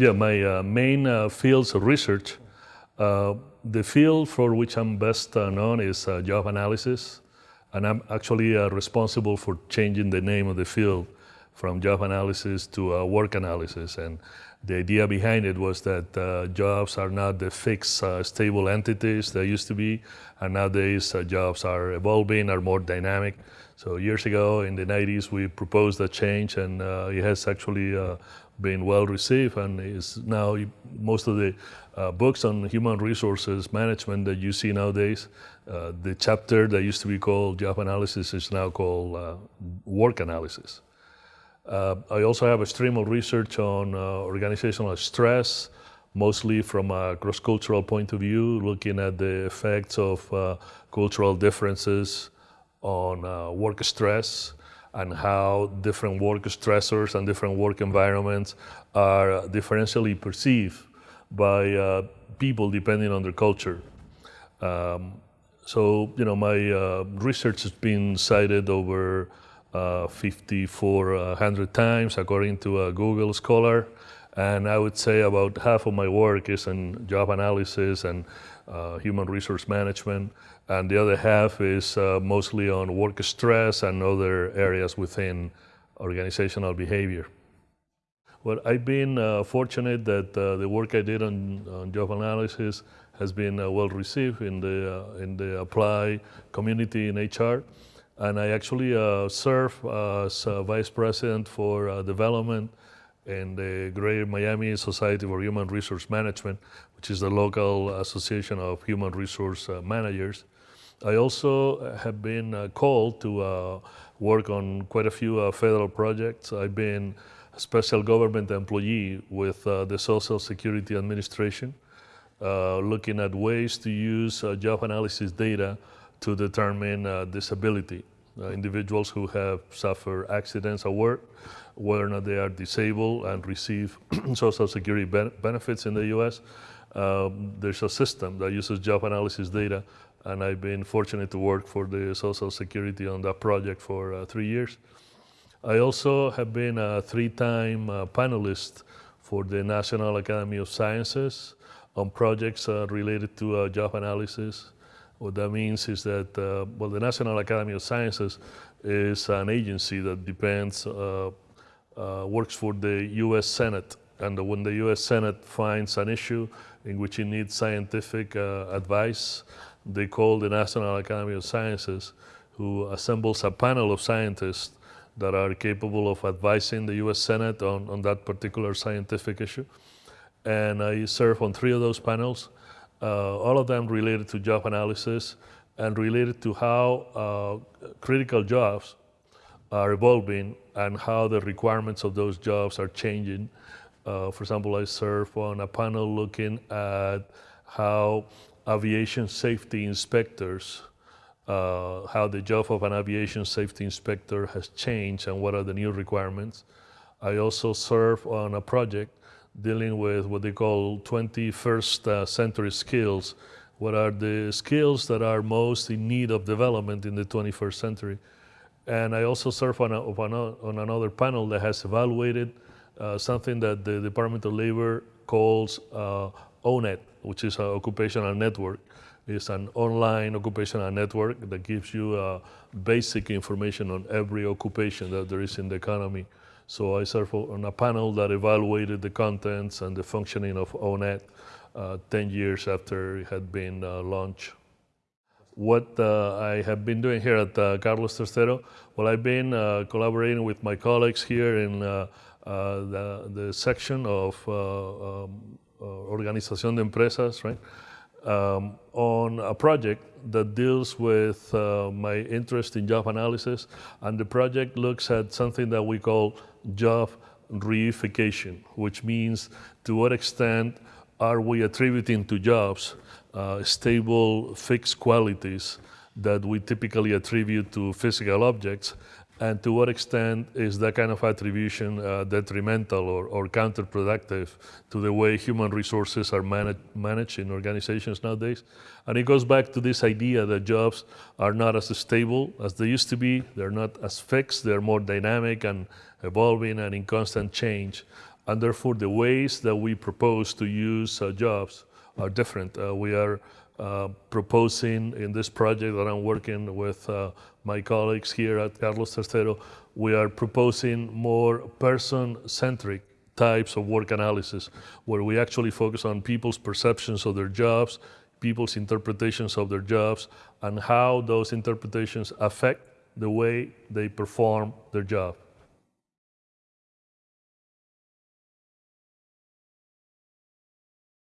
Yeah, my uh, main uh, fields of research, uh, the field for which I'm best uh, known is uh, job analysis, and I'm actually uh, responsible for changing the name of the field from job analysis to work analysis. And the idea behind it was that jobs are not the fixed, stable entities they used to be, and nowadays jobs are evolving, are more dynamic. So years ago, in the 90s, we proposed a change, and it has actually been well received and is now most of the uh, books on human resources management that you see nowadays. Uh, the chapter that used to be called job analysis is now called uh, work analysis. Uh, I also have a stream of research on uh, organizational stress, mostly from a cross-cultural point of view, looking at the effects of uh, cultural differences on work stress, and how different work stressors and different work environments are differentially perceived by uh, people depending on their culture. Um, so, you know, my uh, research has been cited over uh, 5,400 times according to a Google Scholar. And I would say about half of my work is in job analysis and uh, human resource management and the other half is uh, mostly on work stress and other areas within organizational behavior. Well, I've been uh, fortunate that uh, the work I did on, on job analysis has been uh, well received in the, in the apply community in HR. And I actually uh, serve as vice president for development in the Greater Miami Society for Human Resource Management, which is the local association of human resource managers. I also have been uh, called to uh, work on quite a few uh, federal projects. I've been a special government employee with uh, the Social Security Administration, uh, looking at ways to use uh, job analysis data to determine disability. individuals who have suffered accidents at work, whether or not they are disabled and receive Social Security ben benefits in the U.S., um, there's a system that uses job analysis data and I've been fortunate to work for the Social Security on that project for uh, three years. I also have been a three-time uh, panelist for the National Academy of Sciences on projects uh, related to uh, job analysis. What that means is that, uh, well, the National Academy of Sciences is an agency that depends, uh, works for the U.S. Senate. And when the U.S. Senate finds an issue in which it needs scientific advice, they call the National Academy of Sciences, who assembles a panel of scientists that are capable of advising the US Senate on, on that particular scientific issue. And I serve on three of those panels, uh, all of them related to job analysis and related to how uh, critical jobs are evolving and how the requirements of those jobs are changing. Uh, for example, I serve on a panel looking at how aviation safety inspectors, uh, how the job of an aviation safety inspector has changed and what are the new requirements. I also serve on a project dealing with what they call 21st uh, century skills. What are the skills that are most in need of development in the 21st century? And I also serve on, a, on, another panel that has evaluated uh, something that the Department of Labor calls uh, ONET, which is an occupational network. It's an online occupational network that gives you uh, basic information on every occupation that there is in the economy. So I served on a panel that evaluated the contents and the functioning of ONET uh, 10 years after it had been uh, launched. What uh, I have been doing here at uh, Carlos Tercero, well, I've been uh, collaborating with my colleagues here in the, the section of um, Organización de Empresas, right? Um, on a project that deals with uh, my interest in job analysis. And the project looks at something that we call job reification, which means to what extent are we attributing to jobs uh, stable, fixed qualities that we typically attribute to physical objects and to what extent is that kind of attribution uh, detrimental or, or, counterproductive to the way human resources are manage, managed in organizations nowadays? And it goes back to this idea that jobs are not as stable as they used to be. They're not as fixed. They're more dynamic and evolving and in constant change. and therefore the ways that we propose to use uh, jobs are different. Uh, we are uh, proposing in this project that I'm working with uh, my colleagues here at Carlos Tercero, we are proposing more person-centric types of work analysis, where we actually focus on people's perceptions of their jobs, people's interpretations of their jobs, and how those interpretations affect the way they perform their job.